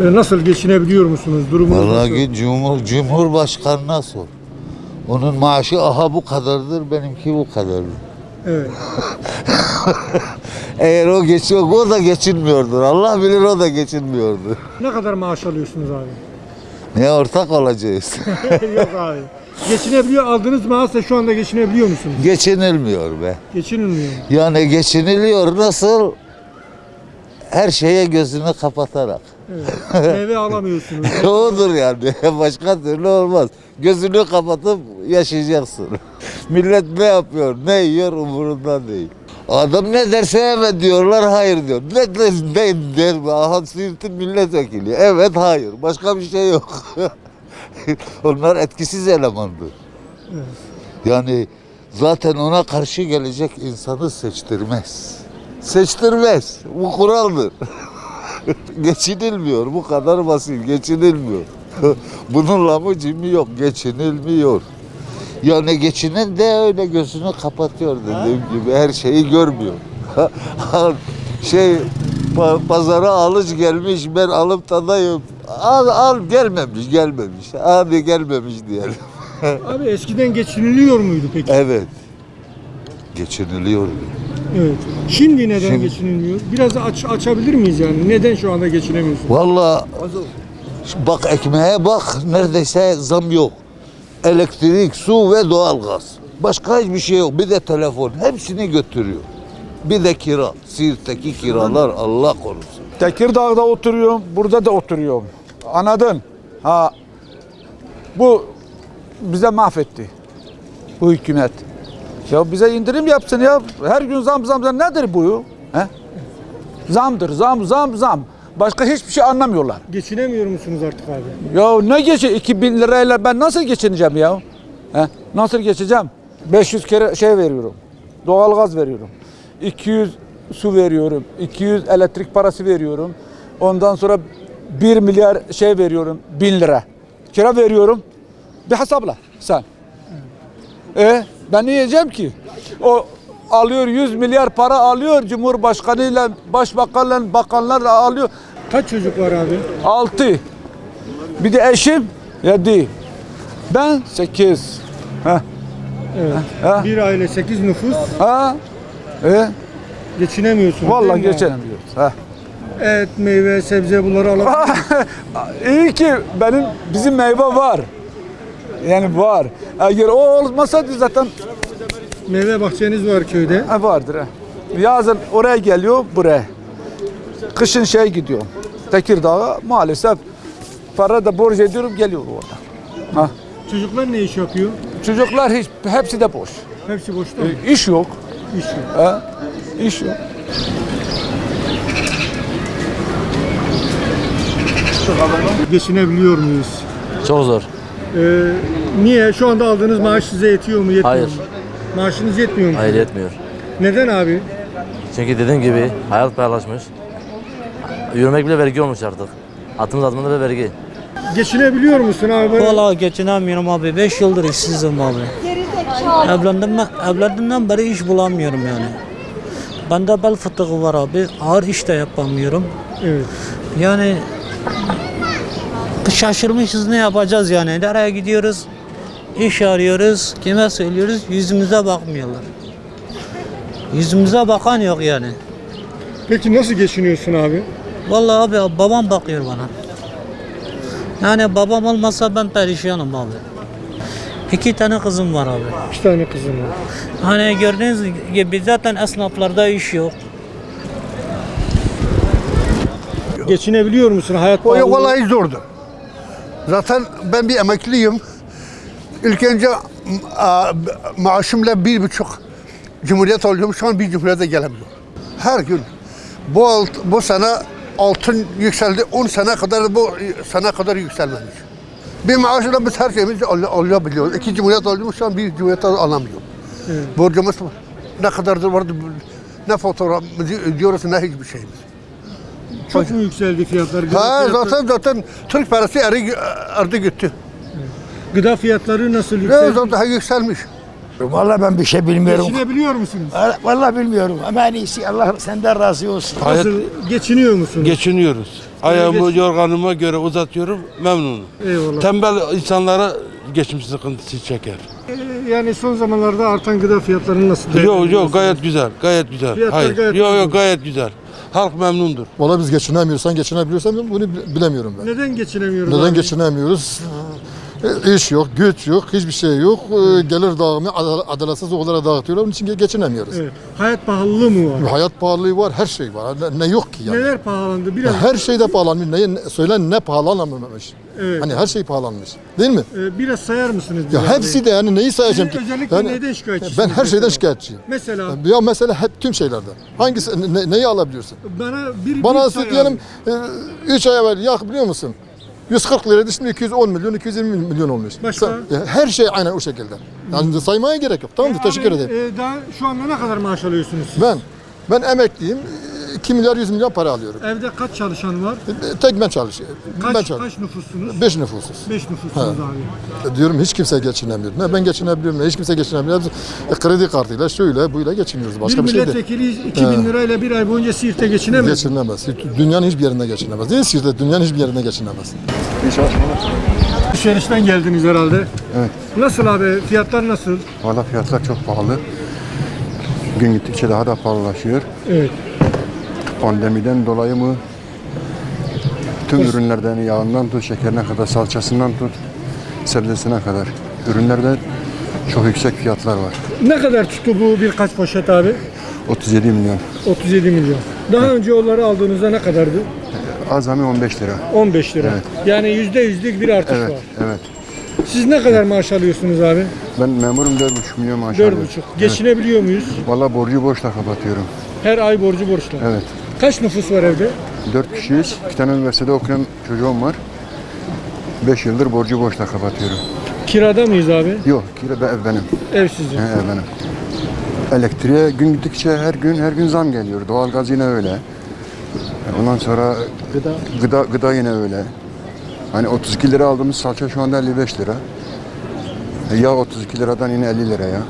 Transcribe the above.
E, Nasıl geçinebiliyor musunuz? Durumunuz nasıl? Vallahi git Cumhur, Cumhurbaşkanına sor. Onun maaşı aha bu kadardır, benimki bu kadardır. Evet. Eğer o geçiyor, o da geçinmiyordur. Allah bilir o da geçinmiyordur. Ne kadar maaş alıyorsunuz abi? Ne ortak olacağız? Yok abi. Geçinebiliyor, aldığınız maaşla şu anda geçinebiliyor musunuz? Geçinilmiyor be. Geçinilmiyor. Yani geçiniliyor nasıl? Her şeye gözünü kapatarak. Evet. Meyve alamıyorsunuz. Odur yani. Başka türlü olmaz. Gözünü kapatıp yaşayacaksın. Millet ne yapıyor, ne yiyor umurunda değil. Adam ne derse evet diyorlar, hayır diyor. Ne der, ne der, aha Siirt'in milletvekili. Evet, hayır. Başka bir şey yok. Onlar etkisiz elemandır. Evet. Yani zaten ona karşı gelecek insanı seçtirmez. Seçtirmez. Bu kuraldır. geçinilmiyor. Bu kadar basit. Geçinilmiyor. Bunun lamı cimi yok. Geçinilmiyor. Yani geçinen de öyle gözünü kapatıyor dediğim gibi. Her şeyi görmüyor. şey pa- pazara alıcı gelmiş ben alıp tadayım. Al, al gelmemiş gelmemiş. Hadi gelmemiş diyelim. Abi eskiden geçiniliyor muydu peki? Evet. Geçiniliyor. Evet. Şimdi neden Şimdi- geçinilmiyor? Biraz aç, açabilir miyiz yani? Neden şu anda geçinemiyorsunuz? Vallahi bak ekmeğe bak neredeyse zam yok. Elektrik, su ve doğalgaz. Başka hiçbir şey yok. Bir de telefon. Hepsini götürüyor. Bir de kira. Siirt'teki kiralar Allah korusun. Tekirdağ'da oturuyorum, burada da oturuyorum. Anladın? Ha. Bu bize mahvetti. Bu hükümet. Ya bize indirim yapsın ya. Her gün zam zam zam nedir bu? He? Zamdır, zam zam zam. Başka hiçbir şey anlamıyorlar. Geçinemiyor musunuz artık abi? Ya ne geçe 2000 lirayla ben nasıl geçineceğim ya? He? Nasıl geçeceğim? 500 kere şey veriyorum. Doğalgaz veriyorum. 200 su veriyorum. 200 elektrik parası veriyorum. Ondan sonra 1 milyar şey veriyorum. 1000 lira. Kira veriyorum. Bir hesapla sen. E ben ne yiyeceğim ki? O alıyor 100 milyar para alıyor Cumhurbaşkanıyla, başbakanla, bakanlarla alıyor. Kaç çocuk var abi? 6. Bir de eşim 7. Ben 8. Ha. Evet. Ha? Bir aile 8 nüfus. Ha? E? Geçinemiyorsunuz. Vallahi geçinemiyoruz. Ha. Et, meyve, sebze bunları alabilir İyi ki benim bizim meyve var. Yani var. Eğer o olmasaydı zaten Meyve bahçeniz var köyde. ha, vardır. Ha. Yazın oraya geliyor buraya. Kışın şey gidiyor. Tekirdağ'a maalesef para da borç ediyorum geliyor orada. Ha. Çocuklar ne iş yapıyor? Çocuklar hiç hepsi de boş. Hepsi boşta mı? E, iş yok. İş yok. Ha? İş yok. Geçinebiliyor muyuz? Çok zor. Ee, niye? Şu anda aldığınız maaş size yetiyor mu? Yetmiyor Hayır. mu? Maaşınız yetmiyor mu? Hayır yetmiyor. Neden abi? Çünkü dediğim gibi hayat pahalaşmış. Yürümek bile vergi olmuş artık. Atımız adımında da vergi. Geçinebiliyor musun abi? Vallahi geçinemiyorum abi. 5 yıldır işsizim abi. Evlendim ben, evlendiğimden beri iş bulamıyorum yani. Bende bel fıtığı var abi. Ağır iş de yapamıyorum. Evet. Yani şaşırmışız ne yapacağız yani. Nereye gidiyoruz? İş arıyoruz. Kime söylüyoruz? Yüzümüze bakmıyorlar. Yüzümüze bakan yok yani. Peki nasıl geçiniyorsun abi? Vallahi abi babam bakıyor bana. Yani babam olmasa ben perişanım abi. İki tane kızım var abi. İki tane kızım var. Hani gördüğünüz gibi zaten esnaflarda iş yok. Geçinebiliyor musun? Hayat O pahalı. vallahi zordu. Zaten ben bir emekliyim. İlk önce maaşımla bir buçuk cumhuriyet alıyorum. Şu an bir cumhuriyete gelemiyorum. Her gün. Bu, alt, bu sene altın yükseldi. 10 sene kadar bu sene kadar yükselmemiş. Bir maaşla biz her şeyimizi al, alabiliyoruz. İki cumhuriyet alıyorum. Şu an bir cumhuriyet al- alamıyorum. Borcumuz ne kadardır vardı ne fotoğrafımızı ödüyoruz ne hiçbir şeyimiz. Çok mu yükseldi fiyatlar? Gıda, Ha fiyatları, zaten zaten Türk parası eri, erdi gitti. gıda fiyatları nasıl Ne yükseldi? zaman daha yükselmiş. Vallahi ben bir şey bilmiyorum. Geçinebiliyor musunuz? Vallahi bilmiyorum ama en iyisi Allah senden razı olsun. Nasıl geçiniyor musunuz? Geçiniyoruz. Ayağımı geç- yorganıma göre uzatıyorum memnunum. Eyvallah. Tembel insanlara geçim sıkıntısı çeker. Ee, Yani son zamanlarda artan gıda fiyatlarını nasıl Yok yok gayet güzel. Gayet güzel. Fiyatlar Hayır. gayet Yok yok gayet güzel. Halk memnundur. Valla biz geçinemiyorsan geçinebiliyorsan bunu bi- bilemiyorum ben. Neden geçinemiyoruz Neden abi? geçinemiyoruz? E, İş yok, güç yok, hiçbir şey yok. E, Gelir dağılımı adal- adaletsiz okullara dağıtıyorlar. Onun için ge- geçinemiyoruz. Evet. Hayat pahalılığı mı var? Hayat pahalılığı var, her şey var. Ne, ne yok ki yani. Neler pahalandı? Biraz Her şeyde pahalanmış. Ne, söylen ne pahalanmamış. Evet. Hani her şey pahalanmış. Değil mi? e, biraz sayar mısınız? Ya hepsi de yani neyi sayacağım Siz ki? özellikle Yani- neyden şikayetçisiniz Ben her şeyden mesela? şikayetçiyim. Mesela Ya mesela hep tüm şeylerde. Hangisi ne- neyi alabiliyorsun? bana bir Bana bir diyelim abi. 3 ay evvel yak biliyor musun? 140 liraydı şimdi 210 milyon, 220 milyon olmuş. Başka? Her şey aynen o şekilde. Yani saymaya gerek yok. Tamam mı? Teşekkür Abi, ederim. e, daha şu anda ne kadar maaş alıyorsunuz? siz? Ben ben emekliyim. 2 milyar 100 milyon para alıyorum. Evde kaç çalışan var? Tek ben çalışıyorum. ben Kaç, çalışıyorum. kaç nüfussunuz? 5 nüfusuz. 5 nüfussunuz abi. Diyorum hiç kimse geçinemiyor. Ne ben geçinebiliyorum ne hiç kimse geçinemiyor. E, kredi kartıyla şöyle buyla geçiniyoruz. Başka bir bir, şey değil. milletvekili 2000 lirayla bir ay boyunca Siirt'te geçinemez. Geçinemez. Dünyanın hiçbir yerinde geçinemez. Değil Siirt'te dünyanın hiçbir yerinde geçinemez. Alışverişten geldiniz herhalde. Evet. Nasıl abi? Fiyatlar nasıl? Valla fiyatlar çok pahalı. Gün gittikçe daha da pahalılaşıyor. Evet. Pandemiden dolayı mı? Tüm ürünlerden yağından tut, şekerine kadar, salçasından tut, sebzesine kadar. Ürünlerde çok yüksek fiyatlar var. Ne kadar tuttu bu birkaç poşet abi? 37 milyon. 37 milyon. Daha önce onları aldığınızda ne kadardı? Azami 15 lira. 15 lira. Yani yüzde yüzlük bir artış Evet, var. evet. Siz ne kadar maaş alıyorsunuz abi? Ben memurum 4,5 milyon maaş 4,5. alıyorum. Geçinebiliyor muyuz? Valla borcu borçla kapatıyorum. Her ay borcu borçla. Evet. Kaç nüfus var evde? 4 kişiyiz. İki tane üniversitede okuyan çocuğum var. 5 yıldır borcu borçla kapatıyorum. Kirada mıyız abi? Yok, kira be- ev benim. Ev sizin. He, ev benim. Elektriğe gün gittikçe her gün her gün zam geliyor. Doğalgaz yine öyle. Ondan sonra gıda gıda, gıda yine öyle. Hani 32 lira aldığımız salça şu anda 55 lira. Yağ 32 liradan yine 50 liraya.